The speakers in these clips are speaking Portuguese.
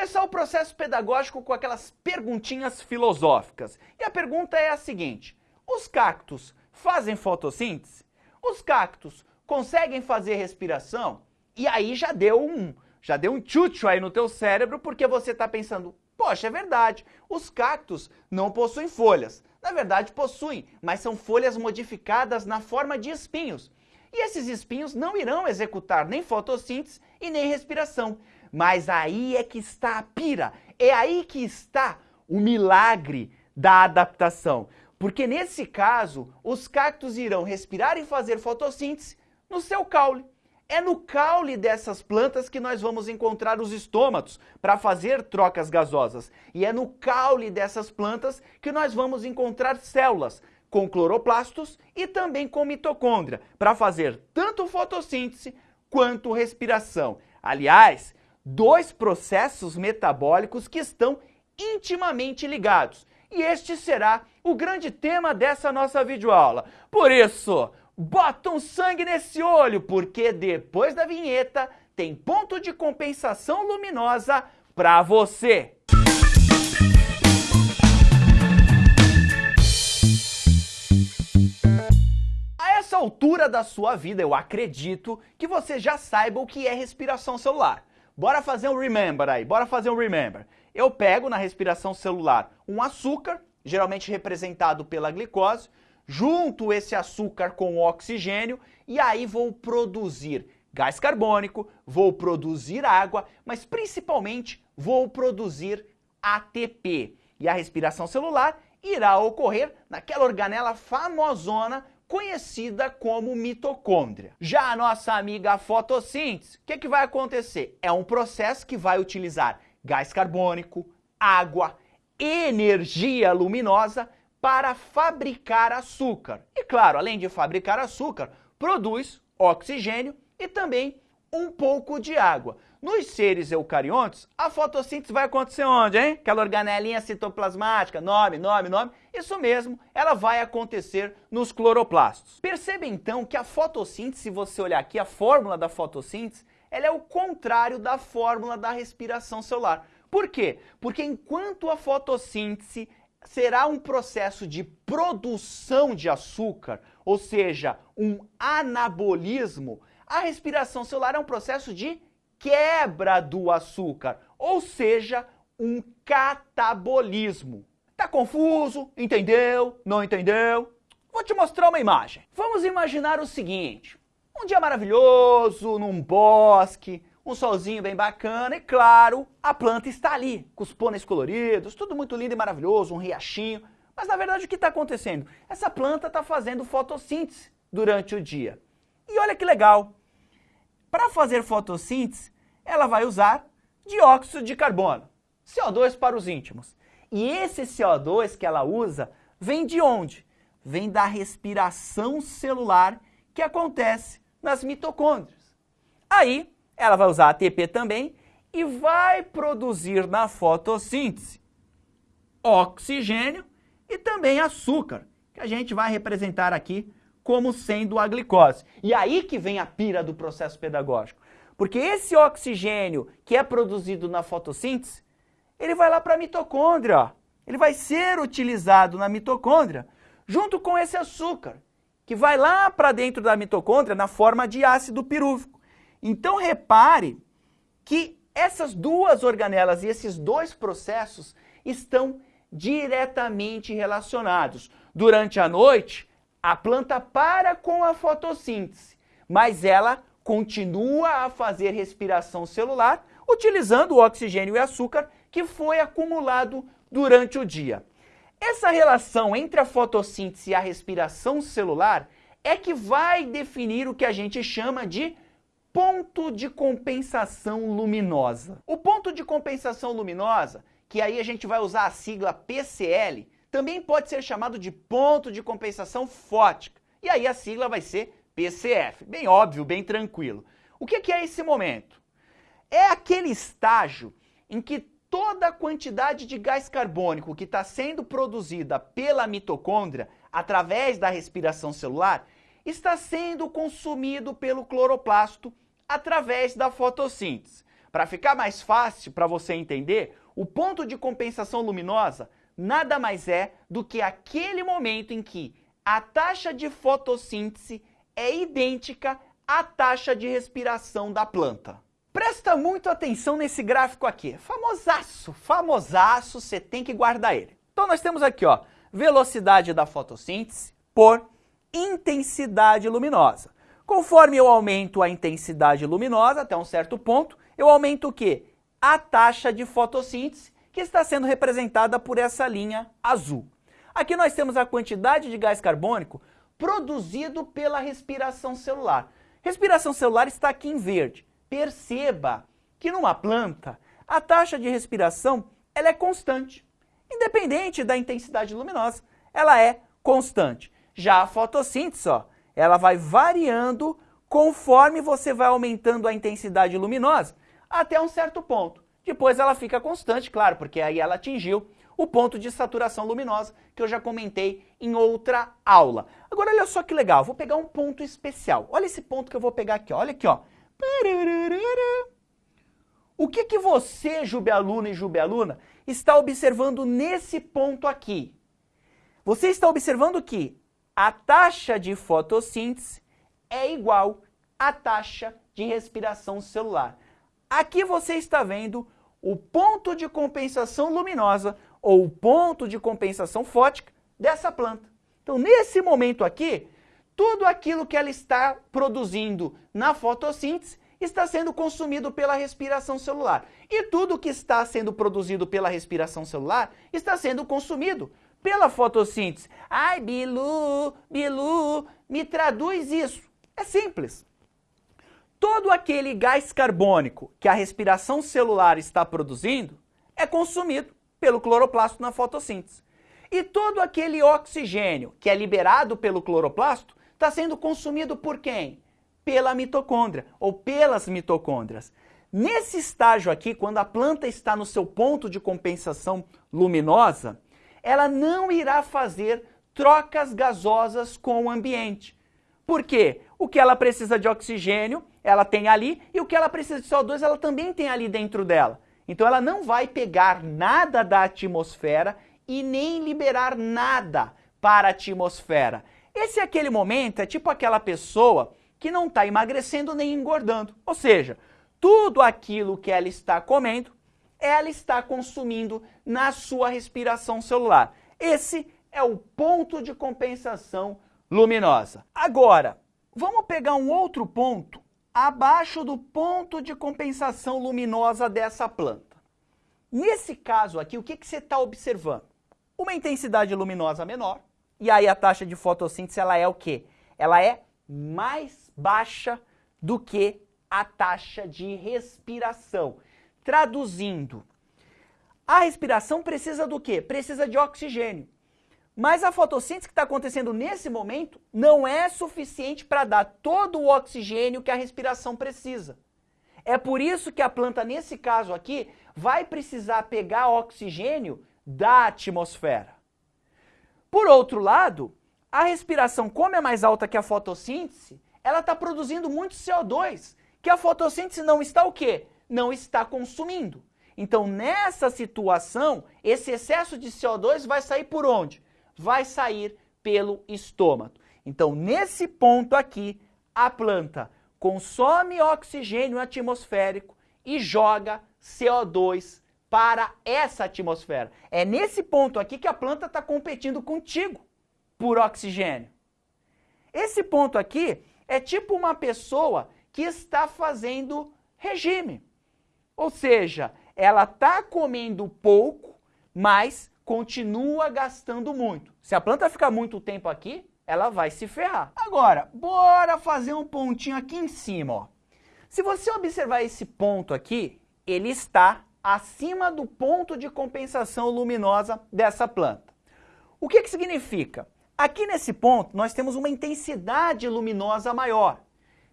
começar o processo pedagógico com aquelas perguntinhas filosóficas. E a pergunta é a seguinte: os cactos fazem fotossíntese? Os cactos conseguem fazer respiração? E aí já deu um, já deu um tchutchu aí no teu cérebro porque você está pensando, poxa, é verdade, os cactos não possuem folhas. Na verdade possuem, mas são folhas modificadas na forma de espinhos. E esses espinhos não irão executar nem fotossíntese e nem respiração. Mas aí é que está a pira, é aí que está o milagre da adaptação. Porque nesse caso, os cactos irão respirar e fazer fotossíntese no seu caule. É no caule dessas plantas que nós vamos encontrar os estômatos para fazer trocas gasosas. E é no caule dessas plantas que nós vamos encontrar células com cloroplastos e também com mitocôndria para fazer tanto fotossíntese quanto respiração. Aliás, dois processos metabólicos que estão intimamente ligados. E este será o grande tema dessa nossa videoaula. Por isso, bota um sangue nesse olho, porque depois da vinheta tem ponto de compensação luminosa para você. A essa altura da sua vida, eu acredito que você já saiba o que é respiração celular. Bora fazer um remember aí, bora fazer um remember. Eu pego na respiração celular um açúcar, geralmente representado pela glicose, junto esse açúcar com o oxigênio e aí vou produzir gás carbônico, vou produzir água, mas principalmente vou produzir ATP. E a respiração celular irá ocorrer naquela organela famosona conhecida como mitocôndria. Já a nossa amiga fotossíntese, o que, que vai acontecer? É um processo que vai utilizar gás carbônico, água, energia luminosa para fabricar açúcar. E claro, além de fabricar açúcar, produz oxigênio e também um pouco de água. Nos seres eucariontes, a fotossíntese vai acontecer onde, hein? Aquela organelinha citoplasmática, nome, nome, nome. Isso mesmo, ela vai acontecer nos cloroplastos. Perceba então que a fotossíntese, se você olhar aqui, a fórmula da fotossíntese, ela é o contrário da fórmula da respiração celular. Por quê? Porque enquanto a fotossíntese será um processo de produção de açúcar, ou seja, um anabolismo, a respiração celular é um processo de quebra do açúcar, ou seja, um catabolismo. Tá confuso? Entendeu? Não entendeu? Vou te mostrar uma imagem. Vamos imaginar o seguinte: um dia maravilhoso, num bosque, um solzinho bem bacana e, claro, a planta está ali, com os pôneis coloridos, tudo muito lindo e maravilhoso, um riachinho. Mas na verdade o que está acontecendo? Essa planta está fazendo fotossíntese durante o dia. E olha que legal! Para fazer fotossíntese, ela vai usar dióxido de carbono, CO2 para os íntimos. E esse CO2 que ela usa vem de onde? Vem da respiração celular que acontece nas mitocôndrias. Aí, ela vai usar ATP também e vai produzir na fotossíntese oxigênio e também açúcar, que a gente vai representar aqui como sendo a glicose. E aí que vem a pira do processo pedagógico. Porque esse oxigênio que é produzido na fotossíntese, ele vai lá para a mitocôndria, ele vai ser utilizado na mitocôndria junto com esse açúcar, que vai lá para dentro da mitocôndria na forma de ácido pirúvico. Então repare que essas duas organelas e esses dois processos estão diretamente relacionados. Durante a noite, a planta para com a fotossíntese, mas ela continua a fazer respiração celular utilizando o oxigênio e açúcar que foi acumulado durante o dia. Essa relação entre a fotossíntese e a respiração celular é que vai definir o que a gente chama de ponto de compensação luminosa. O ponto de compensação luminosa, que aí a gente vai usar a sigla PCL, também pode ser chamado de ponto de compensação fótica. E aí a sigla vai ser PCF. Bem óbvio, bem tranquilo. O que é esse momento? É aquele estágio em que toda a quantidade de gás carbônico que está sendo produzida pela mitocôndria através da respiração celular está sendo consumido pelo cloroplasto através da fotossíntese. Para ficar mais fácil para você entender, o ponto de compensação luminosa nada mais é do que aquele momento em que a taxa de fotossíntese é idêntica à taxa de respiração da planta. Presta muito atenção nesse gráfico aqui. Famosaço, famosaço, você tem que guardar ele. Então nós temos aqui, ó, velocidade da fotossíntese por intensidade luminosa. Conforme eu aumento a intensidade luminosa até um certo ponto, eu aumento o quê? A taxa de fotossíntese, que está sendo representada por essa linha azul. Aqui nós temos a quantidade de gás carbônico produzido pela respiração celular. Respiração celular está aqui em verde. Perceba que numa planta, a taxa de respiração ela é constante. Independente da intensidade luminosa, ela é constante. Já a fotossíntese, ó, ela vai variando conforme você vai aumentando a intensidade luminosa até um certo ponto. Depois ela fica constante, claro, porque aí ela atingiu o ponto de saturação luminosa que eu já comentei em outra aula. Agora olha só que legal, vou pegar um ponto especial. Olha esse ponto que eu vou pegar aqui, olha aqui, ó. O que que você, Jubealuna e Jubealuna, está observando nesse ponto aqui? Você está observando que a taxa de fotossíntese é igual à taxa de respiração celular. Aqui você está vendo o ponto de compensação luminosa ou o ponto de compensação fótica dessa planta. Então, nesse momento aqui, tudo aquilo que ela está produzindo na fotossíntese está sendo consumido pela respiração celular. E tudo que está sendo produzido pela respiração celular está sendo consumido pela fotossíntese. Ai, Bilu, Bilu, me traduz isso. É simples. Todo aquele gás carbônico que a respiração celular está produzindo é consumido pelo cloroplasto na fotossíntese. E todo aquele oxigênio que é liberado pelo cloroplasto está sendo consumido por quem? Pela mitocôndria ou pelas mitocôndrias. Nesse estágio aqui, quando a planta está no seu ponto de compensação luminosa, ela não irá fazer trocas gasosas com o ambiente. Por quê? O que ela precisa de oxigênio, ela tem ali, e o que ela precisa de CO2, ela também tem ali dentro dela. Então ela não vai pegar nada da atmosfera e nem liberar nada para a atmosfera. Esse é aquele momento, é tipo aquela pessoa que não está emagrecendo nem engordando. Ou seja, tudo aquilo que ela está comendo ela está consumindo na sua respiração celular. Esse é o ponto de compensação luminosa. Agora, vamos pegar um outro ponto abaixo do ponto de compensação luminosa dessa planta. Nesse caso aqui, o que, que você está observando? Uma intensidade luminosa menor, e aí a taxa de fotossíntese ela é o quê? Ela é mais baixa do que a taxa de respiração. Traduzindo, a respiração precisa do quê? Precisa de oxigênio. Mas a fotossíntese que está acontecendo nesse momento não é suficiente para dar todo o oxigênio que a respiração precisa. É por isso que a planta, nesse caso aqui, vai precisar pegar oxigênio da atmosfera. Por outro lado, a respiração, como é mais alta que a fotossíntese, ela está produzindo muito CO2, que a fotossíntese não está o quê? não está consumindo. Então, nessa situação, esse excesso de CO2 vai sair por onde? Vai sair pelo estômago. Então, nesse ponto aqui, a planta consome oxigênio atmosférico e joga CO2 para essa atmosfera. É nesse ponto aqui que a planta está competindo contigo por oxigênio. Esse ponto aqui é tipo uma pessoa que está fazendo regime. Ou seja, ela está comendo pouco, mas continua gastando muito. Se a planta ficar muito tempo aqui, ela vai se ferrar. Agora, bora fazer um pontinho aqui em cima. Ó. Se você observar esse ponto aqui, ele está acima do ponto de compensação luminosa dessa planta. O que, que significa? Aqui nesse ponto, nós temos uma intensidade luminosa maior.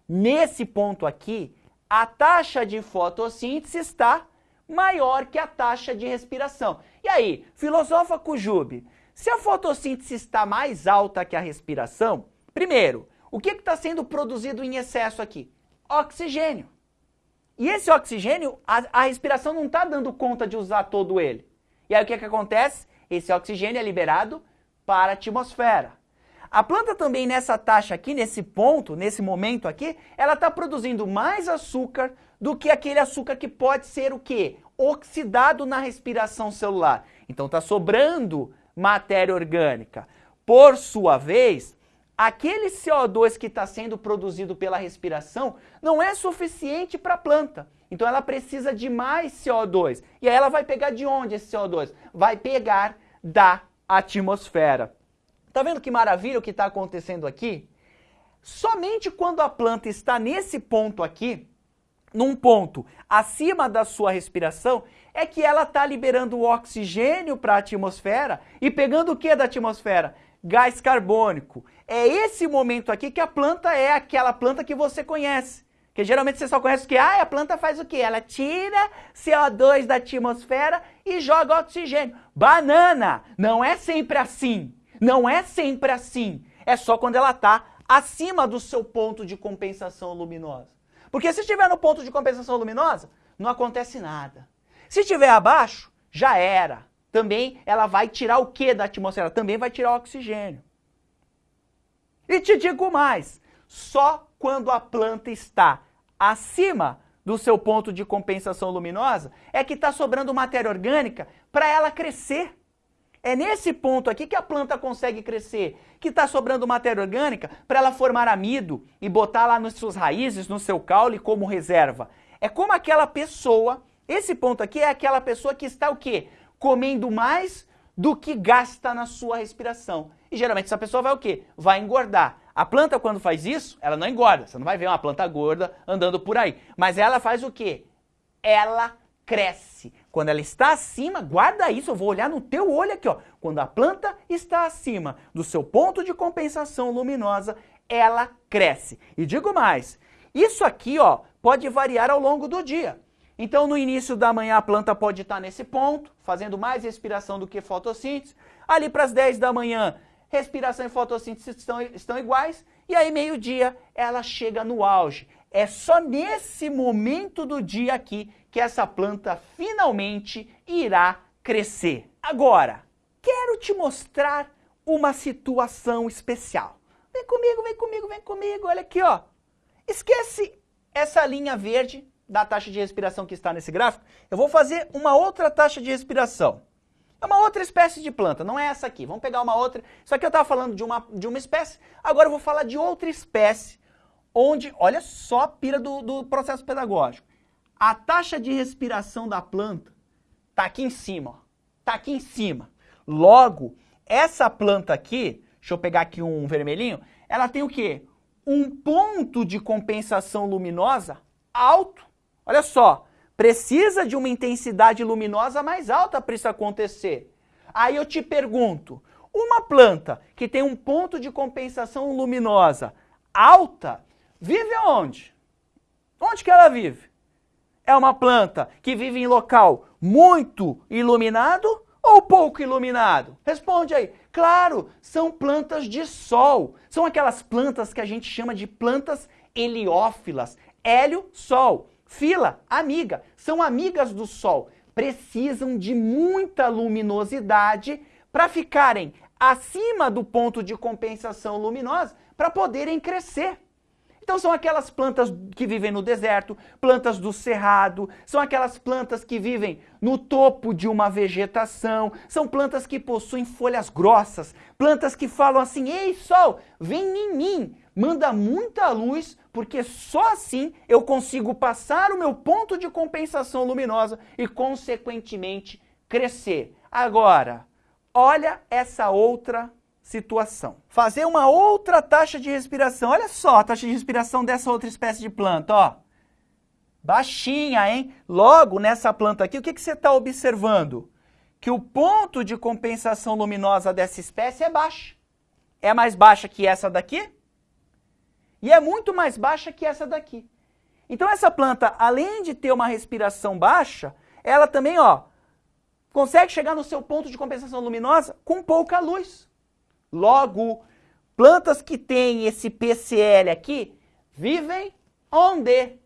Nesse ponto aqui, a taxa de fotossíntese está maior que a taxa de respiração. E aí, filosofa Cujube, se a fotossíntese está mais alta que a respiração, primeiro, o que está sendo produzido em excesso aqui? Oxigênio. E esse oxigênio, a, a respiração não está dando conta de usar todo ele. E aí o que, que acontece? Esse oxigênio é liberado para a atmosfera. A planta também nessa taxa aqui, nesse ponto, nesse momento aqui, ela está produzindo mais açúcar do que aquele açúcar que pode ser o quê? Oxidado na respiração celular. Então está sobrando matéria orgânica. Por sua vez, aquele CO2 que está sendo produzido pela respiração não é suficiente para a planta. Então ela precisa de mais CO2. E aí ela vai pegar de onde esse CO2? Vai pegar da atmosfera. Tá vendo que maravilha o que está acontecendo aqui? Somente quando a planta está nesse ponto aqui, num ponto acima da sua respiração, é que ela está liberando oxigênio para a atmosfera e pegando o que da atmosfera? Gás carbônico. É esse momento aqui que a planta é aquela planta que você conhece. Que geralmente você só conhece o que? Ah, a planta faz o quê? Ela tira CO2 da atmosfera e joga oxigênio. Banana! Não é sempre assim. Não é sempre assim. É só quando ela está acima do seu ponto de compensação luminosa. Porque se estiver no ponto de compensação luminosa, não acontece nada. Se estiver abaixo, já era. Também ela vai tirar o que da atmosfera? Também vai tirar o oxigênio. E te digo mais, só quando a planta está acima do seu ponto de compensação luminosa é que está sobrando matéria orgânica para ela crescer. É nesse ponto aqui que a planta consegue crescer, que está sobrando matéria orgânica para ela formar amido e botar lá nas suas raízes, no seu caule como reserva. É como aquela pessoa, esse ponto aqui é aquela pessoa que está o quê? Comendo mais do que gasta na sua respiração. E geralmente essa pessoa vai o quê? Vai engordar. A planta quando faz isso, ela não engorda. Você não vai ver uma planta gorda andando por aí. Mas ela faz o quê? Ela cresce. Quando ela está acima, guarda isso, eu vou olhar no teu olho aqui, ó. Quando a planta está acima do seu ponto de compensação luminosa, ela cresce. E digo mais, isso aqui, ó, pode variar ao longo do dia. Então, no início da manhã, a planta pode estar nesse ponto, fazendo mais respiração do que fotossíntese. Ali para as 10 da manhã, respiração e fotossíntese estão, estão iguais. E aí, meio-dia, ela chega no auge. É só nesse momento do dia aqui que essa planta finalmente irá crescer. Agora, quero te mostrar uma situação especial. Vem comigo, vem comigo, vem comigo, olha aqui, ó. Esquece essa linha verde da taxa de respiração que está nesse gráfico. Eu vou fazer uma outra taxa de respiração. É uma outra espécie de planta, não é essa aqui. Vamos pegar uma outra. Isso aqui eu estava falando de uma, de uma espécie, agora eu vou falar de outra espécie, onde, olha só a pira do, do processo pedagógico. A taxa de respiração da planta está aqui em cima, está aqui em cima. Logo, essa planta aqui, deixa eu pegar aqui um vermelhinho, ela tem o quê? Um ponto de compensação luminosa alto. Olha só, precisa de uma intensidade luminosa mais alta para isso acontecer. Aí eu te pergunto, uma planta que tem um ponto de compensação luminosa alta, vive onde? Onde que ela vive? É uma planta que vive em local muito iluminado ou pouco iluminado? Responde aí. Claro, são plantas de sol. São aquelas plantas que a gente chama de plantas heliófilas. Hélio, sol. Fila, amiga. São amigas do sol. Precisam de muita luminosidade para ficarem acima do ponto de compensação luminosa para poderem crescer. Então são aquelas plantas que vivem no deserto, plantas do cerrado, são aquelas plantas que vivem no topo de uma vegetação, são plantas que possuem folhas grossas, plantas que falam assim: "Ei, sol, vem em mim, manda muita luz, porque só assim eu consigo passar o meu ponto de compensação luminosa e consequentemente crescer". Agora, olha essa outra situação. Fazer uma outra taxa de respiração. Olha só a taxa de respiração dessa outra espécie de planta, ó. Baixinha, hein? Logo, nessa planta aqui, o que, que você está observando? Que o ponto de compensação luminosa dessa espécie é baixa. É mais baixa que essa daqui e é muito mais baixa que essa daqui. Então essa planta, além de ter uma respiração baixa, ela também, ó, consegue chegar no seu ponto de compensação luminosa com pouca luz. Logo, plantas que têm esse PCL aqui vivem onde?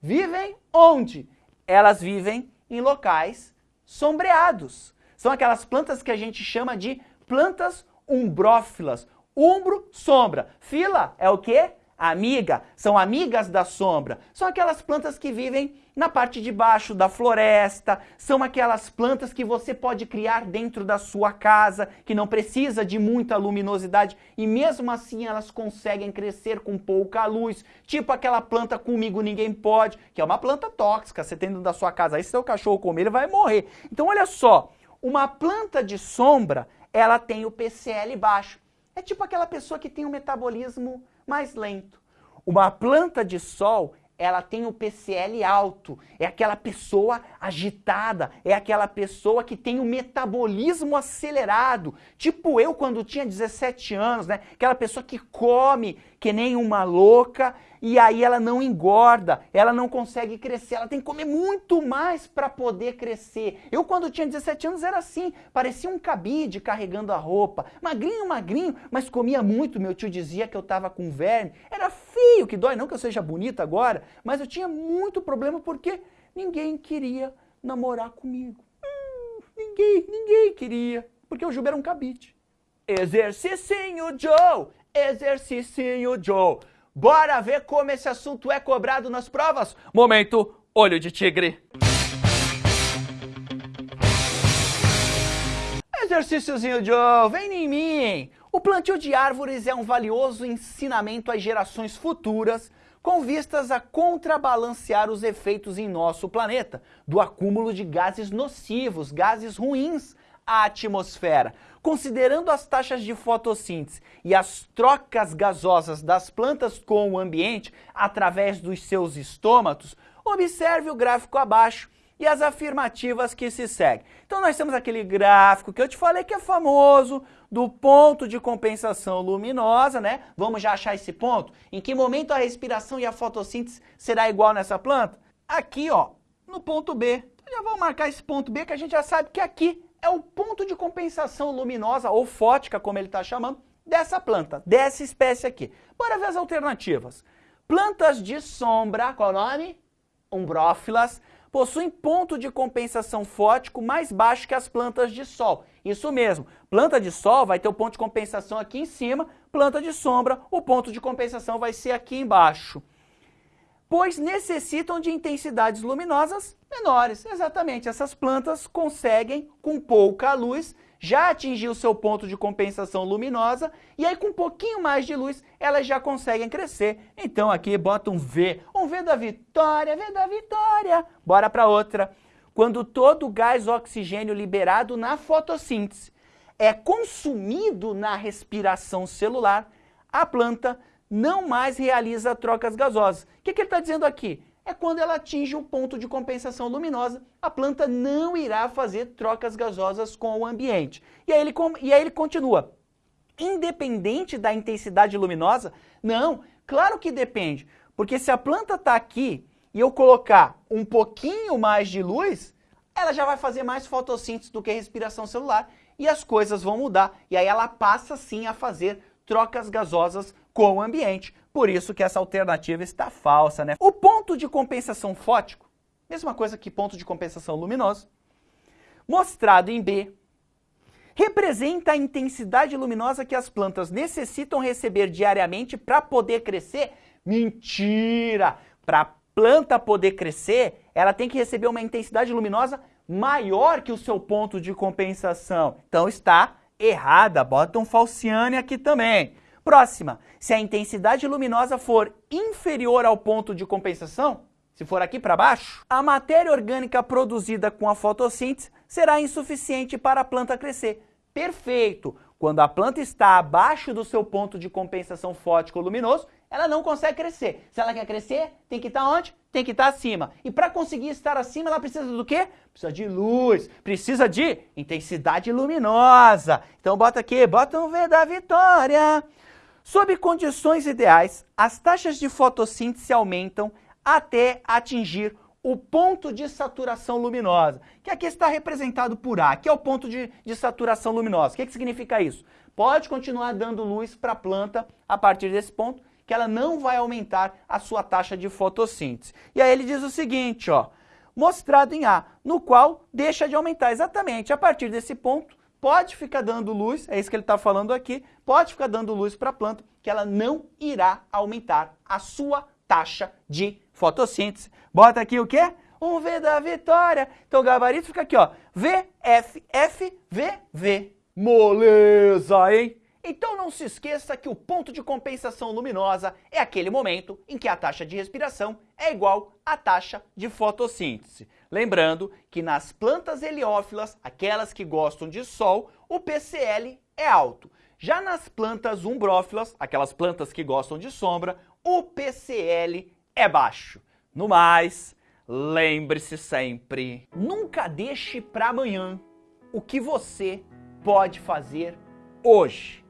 vivem onde? Elas vivem em locais sombreados. São aquelas plantas que a gente chama de plantas umbrófilas. Umbro, sombra. Fila é o quê? Amiga. São amigas da sombra. São aquelas plantas que vivem na parte de baixo da floresta, são aquelas plantas que você pode criar dentro da sua casa, que não precisa de muita luminosidade e mesmo assim elas conseguem crescer com pouca luz, tipo aquela planta comigo ninguém pode, que é uma planta tóxica, você tem dentro da sua casa, aí se seu cachorro comer ele vai morrer. Então olha só, uma planta de sombra, ela tem o PCL baixo. É tipo aquela pessoa que tem um metabolismo mais lento. Uma planta de sol, ela tem o PCL alto, é aquela pessoa agitada, é aquela pessoa que tem o metabolismo acelerado, tipo eu quando tinha 17 anos, né? Aquela pessoa que come que nem uma louca e aí ela não engorda, ela não consegue crescer, ela tem que comer muito mais para poder crescer. Eu quando tinha 17 anos era assim, parecia um cabide carregando a roupa, magrinho, magrinho, mas comia muito, meu tio dizia que eu tava com verme, era feio, que dói, não que eu seja bonita agora, mas eu tinha muito problema porque ninguém queria namorar comigo. Hum, ninguém, ninguém queria, porque o Juba era um cabide. Exercício Joe, exercício Joe. Bora ver como esse assunto é cobrado nas provas? Momento olho de tigre. Exercíciozinho Joe, vem em mim. O plantio de árvores é um valioso ensinamento às gerações futuras com vistas a contrabalancear os efeitos em nosso planeta do acúmulo de gases nocivos, gases ruins à atmosfera. Considerando as taxas de fotossíntese e as trocas gasosas das plantas com o ambiente através dos seus estômatos, observe o gráfico abaixo e as afirmativas que se seguem. Então nós temos aquele gráfico que eu te falei que é famoso, do ponto de compensação luminosa, né? Vamos já achar esse ponto? Em que momento a respiração e a fotossíntese será igual nessa planta? Aqui, ó, no ponto B. Então já vamos marcar esse ponto B que a gente já sabe que aqui é o ponto de compensação luminosa, ou fótica, como ele está chamando, dessa planta, dessa espécie aqui. Bora ver as alternativas. Plantas de sombra, qual o nome? Umbrófilas, possuem ponto de compensação fótico mais baixo que as plantas de sol. Isso mesmo, planta de sol vai ter o ponto de compensação aqui em cima, planta de sombra, o ponto de compensação vai ser aqui embaixo. Pois necessitam de intensidades luminosas menores. Exatamente, essas plantas conseguem, com pouca luz, já atingir o seu ponto de compensação luminosa e aí com um pouquinho mais de luz elas já conseguem crescer. Então aqui bota um V, um V da vitória, V da vitória. Bora para outra. Quando todo o gás oxigênio liberado na fotossíntese é consumido na respiração celular, a planta não mais realiza trocas gasosas. O que, que ele está dizendo aqui? é quando ela atinge o ponto de compensação luminosa, a planta não irá fazer trocas gasosas com o ambiente. E aí ele, e aí ele continua. Independente da intensidade luminosa? Não, claro que depende. Porque se a planta está aqui e eu colocar um pouquinho mais de luz, ela já vai fazer mais fotossíntese do que respiração celular e as coisas vão mudar. E aí ela passa sim a fazer trocas gasosas com o ambiente. Por isso que essa alternativa está falsa, né? O ponto de compensação fótico, mesma coisa que ponto de compensação luminoso, mostrado em B, representa a intensidade luminosa que as plantas necessitam receber diariamente para poder crescer. Mentira! Para a planta poder crescer, ela tem que receber uma intensidade luminosa maior que o seu ponto de compensação. Então está errada, bota um falciane aqui também. Próxima, se a intensidade luminosa for inferior ao ponto de compensação, se for aqui para baixo, a matéria orgânica produzida com a fotossíntese será insuficiente para a planta crescer. Perfeito! Quando a planta está abaixo do seu ponto de compensação fótico-luminoso, ela não consegue crescer. Se ela quer crescer, tem que estar onde? Tem que estar acima. E para conseguir estar acima, ela precisa do quê? Precisa de luz, precisa de intensidade luminosa. Então bota aqui, bota um V da vitória. Sob condições ideais, as taxas de fotossíntese aumentam até atingir o ponto de saturação luminosa, que aqui está representado por A, que é o ponto de, de saturação luminosa. O que, que significa isso? Pode continuar dando luz para a planta a partir desse ponto, que ela não vai aumentar a sua taxa de fotossíntese. E aí ele diz o seguinte, ó, mostrado em A, no qual deixa de aumentar exatamente. A partir desse ponto, pode ficar dando luz, é isso que ele está falando aqui, pode ficar dando luz para a planta, que ela não irá aumentar a sua taxa de fotossíntese. Bota aqui o quê? Um V da vitória. Então o gabarito fica aqui, ó. V, F, F, V, V. Moleza, hein? Então não se esqueça que o ponto de compensação luminosa é aquele momento em que a taxa de respiração é igual à taxa de fotossíntese. Lembrando que nas plantas heliófilas, aquelas que gostam de sol, o PCL é alto. Já nas plantas umbrófilas, aquelas plantas que gostam de sombra, o PCL é baixo. No mais, lembre-se sempre, nunca deixe para amanhã o que você pode fazer hoje.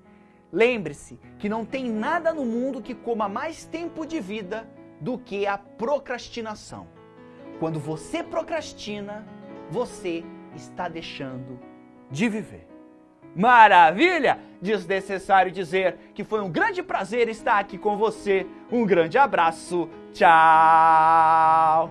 Lembre-se que não tem nada no mundo que coma mais tempo de vida do que a procrastinação. Quando você procrastina, você está deixando de viver. Maravilha! Desnecessário dizer que foi um grande prazer estar aqui com você. Um grande abraço. Tchau!